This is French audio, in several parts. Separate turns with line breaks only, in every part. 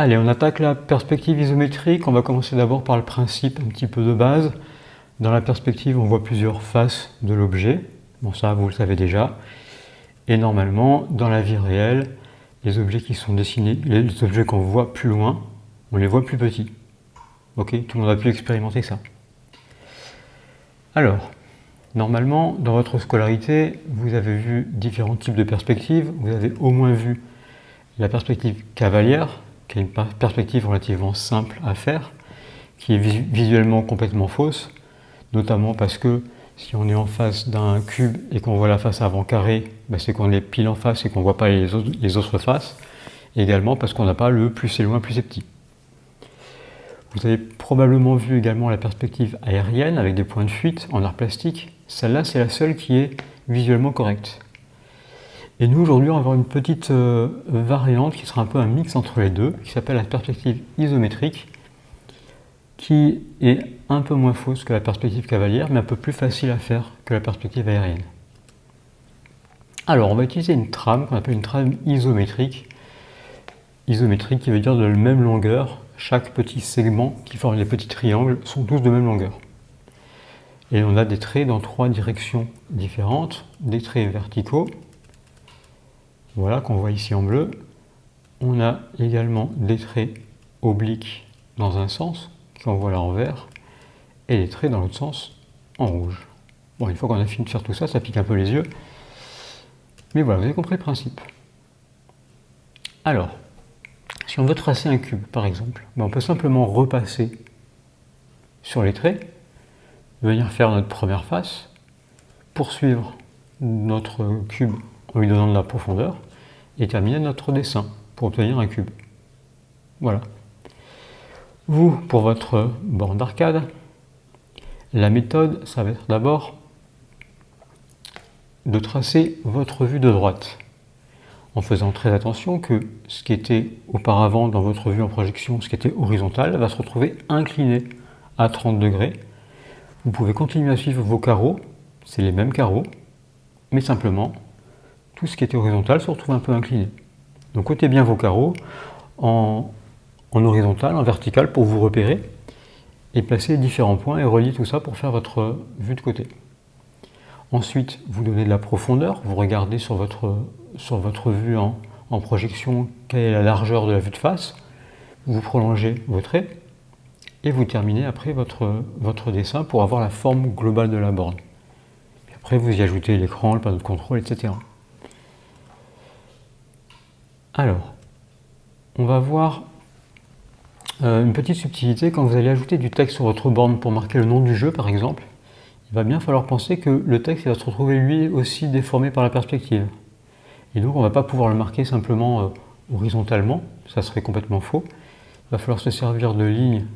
Allez, on attaque la perspective isométrique. On va commencer d'abord par le principe un petit peu de base. Dans la perspective, on voit plusieurs faces de l'objet. Bon, ça, vous le savez déjà. Et normalement, dans la vie réelle, les objets qui sont dessinés, les objets qu'on voit plus loin, on les voit plus petits. Ok Tout le monde a pu expérimenter ça. Alors, normalement, dans votre scolarité, vous avez vu différents types de perspectives. Vous avez au moins vu la perspective cavalière, qui est une perspective relativement simple à faire, qui est visuellement complètement fausse, notamment parce que si on est en face d'un cube et qu'on voit la face avant carrée, ben c'est qu'on est pile en face et qu'on ne voit pas les autres, les autres faces, et également parce qu'on n'a pas le plus c'est loin, plus c'est petit. Vous avez probablement vu également la perspective aérienne avec des points de fuite en art plastique. Celle-là, c'est la seule qui est visuellement correcte. Et nous, aujourd'hui, on va avoir une petite euh, variante qui sera un peu un mix entre les deux, qui s'appelle la perspective isométrique, qui est un peu moins fausse que la perspective cavalière, mais un peu plus facile à faire que la perspective aérienne. Alors, on va utiliser une trame qu'on appelle une trame isométrique. Isométrique qui veut dire de la même longueur. Chaque petit segment qui forme les petits triangles sont tous de même longueur. Et on a des traits dans trois directions différentes, des traits verticaux, voilà, qu'on voit ici en bleu. On a également des traits obliques dans un sens, qu'on voit là en vert, et des traits dans l'autre sens en rouge. Bon, une fois qu'on a fini de faire tout ça, ça pique un peu les yeux. Mais voilà, vous avez compris le principe. Alors, si on veut tracer un cube, par exemple, ben, on peut simplement repasser sur les traits, venir faire notre première face, poursuivre notre cube en lui donnant de la profondeur, et terminer notre dessin pour obtenir un cube. Voilà. Vous, pour votre borne d'arcade, la méthode, ça va être d'abord de tracer votre vue de droite, en faisant très attention que ce qui était auparavant dans votre vue en projection, ce qui était horizontal, va se retrouver incliné à 30 degrés. Vous pouvez continuer à suivre vos carreaux, c'est les mêmes carreaux, mais simplement tout ce qui était horizontal se retrouve un peu incliné. Donc côté bien vos carreaux en, horizontal, en vertical pour vous repérer et placer différents points et relier tout ça pour faire votre vue de côté. Ensuite, vous donnez de la profondeur, vous regardez sur votre, vue en, en projection quelle est la largeur de la vue de face, vous prolongez vos traits et vous terminez après votre, votre dessin pour avoir la forme globale de la borne. après, vous y ajoutez l'écran, le panneau de contrôle, etc. Alors, on va voir euh, une petite subtilité quand vous allez ajouter du texte sur votre borne pour marquer le nom du jeu, par exemple. Il va bien falloir penser que le texte va se retrouver lui aussi déformé par la perspective. Et donc on ne va pas pouvoir le marquer simplement euh, horizontalement, ça serait complètement faux. Il va falloir se servir de lignes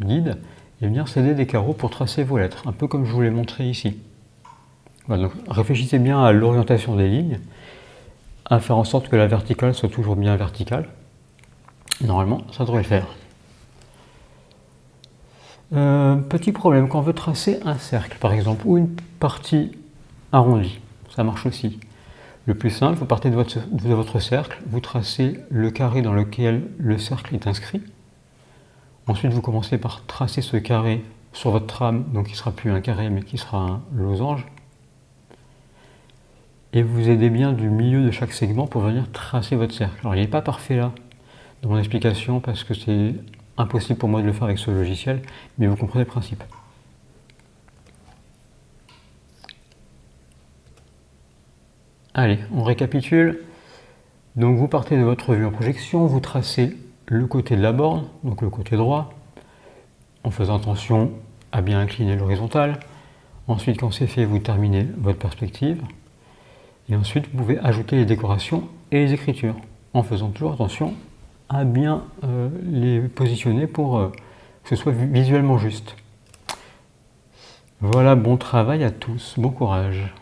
guides et venir céder des carreaux pour tracer vos lettres, un peu comme je vous l'ai montré ici. donc réfléchissez bien à l'orientation des lignes à faire en sorte que la verticale soit toujours bien verticale. Normalement, ça devrait le faire. Euh, petit problème, quand on veut tracer un cercle, par exemple, ou une partie arrondie, ça marche aussi. Le plus simple, vous partez de votre, de votre cercle, vous tracez le carré dans lequel le cercle est inscrit. Ensuite, vous commencez par tracer ce carré sur votre trame, donc qui ne sera plus un carré, mais qui sera un losange et vous aidez bien du milieu de chaque segment pour venir tracer votre cercle. Alors il n'est pas parfait là dans mon explication parce que c'est impossible pour moi de le faire avec ce logiciel, mais vous comprenez le principe. Allez, on récapitule. Donc vous partez de votre vue en projection, vous tracez le côté de la borne, donc le côté droit, en faisant attention à bien incliner l'horizontale. Ensuite, quand c'est fait, vous terminez votre perspective. Et ensuite, vous pouvez ajouter les décorations et les écritures, en faisant toujours attention à bien euh, les positionner pour euh, que ce soit visuellement juste. Voilà, bon travail à tous, bon courage.